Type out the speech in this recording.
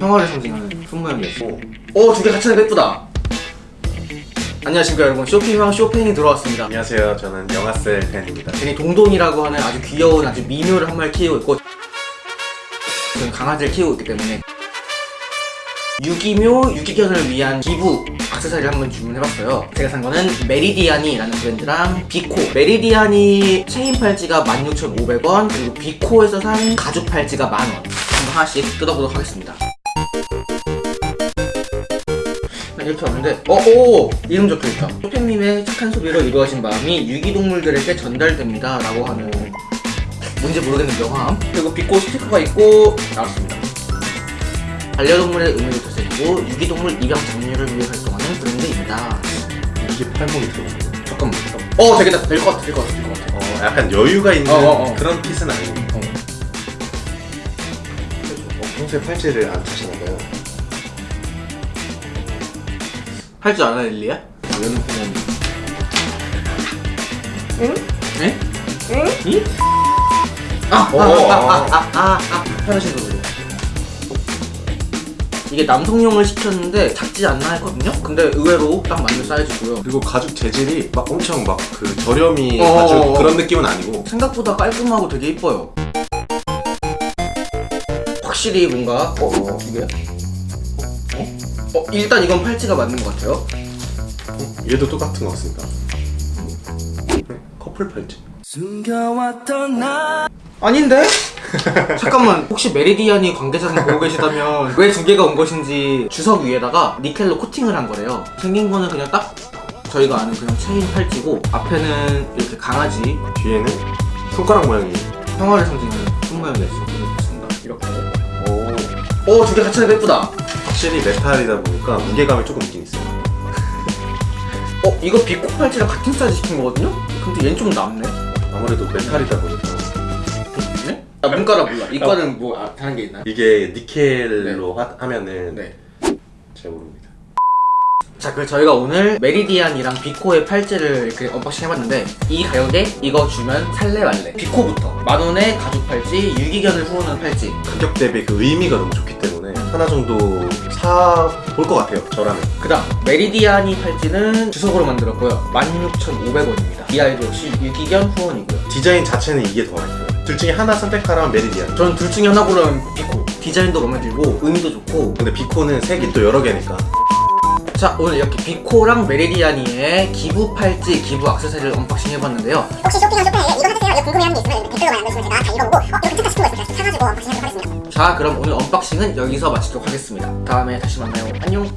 평화를 상징하는 손모양이었어 오, 두 개 같이 하니까 예쁘다. 안녕하십니까 여러분. 쇼핑왕 쇼팽이 들어왔습니다. 안녕하세요. 저는 영화셀 팬입니다. 괜히 동동이라고 하는 아주 귀여운 아주 미녀를 한 마리 키우고 있고 저는 강아지를 키우고 있기 때문에. 유기묘 유기견을 위한 기부 액세서리를 한번 주문해봤어요. 제가 산 거는 메리디아니라는 브랜드랑 비코. 메리디아니 체인 팔찌가 16,500원 그리고 비코에서 산 가죽 팔찌가 만원 하나씩 뜯어보도록 하겠습니다 이렇게 왔는데 어? 오! 이름 적혀있다 쇼팽님의 착한 소비로 이루어진 마음이 유기동물들에게 전달됩니다 라고 하는 뭔지 모르겠는 명함 그리고 비코 스티커가 있고 나왔습니다 반려동물의 의미를 되새기고 유기동물 입양 장려를 위해 활동하는 브랜드입니다 이게 팔목이 들어오고. 잠깐만 어 되겠다 될 것 같아 될 것 같아 될 것 같아 어, 약간 여유가 있는 어, 어, 어. 그런 핏은 아니고. 어. 어, 평소에 팔찌를 안 차시나봐요. 할줄 알아 릴리야? 이거는 그냥 네? 응? 이? 아! 어, 아! 어, 아! 아! 아! 아! 아! 편하신 거로 이게 남성용을 시켰는데 작지 않나 했거든요? 근데 의외로 딱 맞는 사이즈고요 그리고 가죽 재질이 막 엄청 막 그 저렴이 어, 가죽 어, 어. 그런 느낌은 아니고 생각보다 깔끔하고 되게 이뻐요 확실히 뭔가 어? 어? 이게? 어? 어? 일단 이건 팔찌가 맞는 것 같아요 얘도 똑같은 거 같습니다. 네, 커플 팔찌. 아닌데? 잠깐만 혹시 메리디안이 관계자분 보고 계시다면 왜 두 개가 온 것인지 주석 위에다가 니켈로 코팅을 한 거래요 생긴 거는 그냥 딱 저희가 아는 그냥 체인 팔찌고 앞에는 이렇게 강아지 뒤에는 손가락 모양이. 평화를 상징하는 손 모양이 있습니다 이렇게 오. 오 두 개 같이 하니까 예쁘다 확실히 메탈이다 보니까 무게감이 조금 있긴 있어요. 어? 이거 비코 팔찌랑 같은 사이즈 시킨 거거든요? 근데 얘는 좀 남네 아무래도 메탈이다 보니까 네? 아 문과라 몰라 이과는 뭐 아, 다른 게 있나요? 이게 니켈로 하, 하면은 네 잘 모릅니다. 자, 그래서 저희가 오늘 메리디안이랑 비코의 팔찌를 이렇게 unboxing 해봤는데 이 가격에 이거 주면 살래 말래 비코부터 만원의 가죽 팔찌, 유기견을 후원하는 팔찌 가격 대비 그 의미가 너무 좋기 때문에 하나 정도 사볼 것 같아요. 저라면. 그 다음 메리디안의 팔찌는 주석으로 만들었고요 16,500원입니다 이 아이도 역시 유기견 후원이고요 디자인 자체는 이게 더 마음에 들어요. 둘 중에 하나 선택하라면 메리디안. 저는 둘 중에 하나 고르면 비코 디자인도 마음에 들고 의미도 좋고 근데 비코는 색이 또 여러 개니까. 자 오늘 이렇게 비코랑 메리디안의 기부 팔찌, 기부 액세서리를 unboxing 해봤는데요. 혹시 쇼핑한 쇼핑에 이거 해주세요 이거 궁금해하는 게 있으면 댓글로 남겨주시면 제가 다 읽어보고 어 이거 괜찮다 싶은 거 있으면 사가지고 unboxing 하도록 하겠습니다. 자 그럼 오늘 unboxing은 여기서 마치도록 하겠습니다. 다음에 다시 만나요. 안녕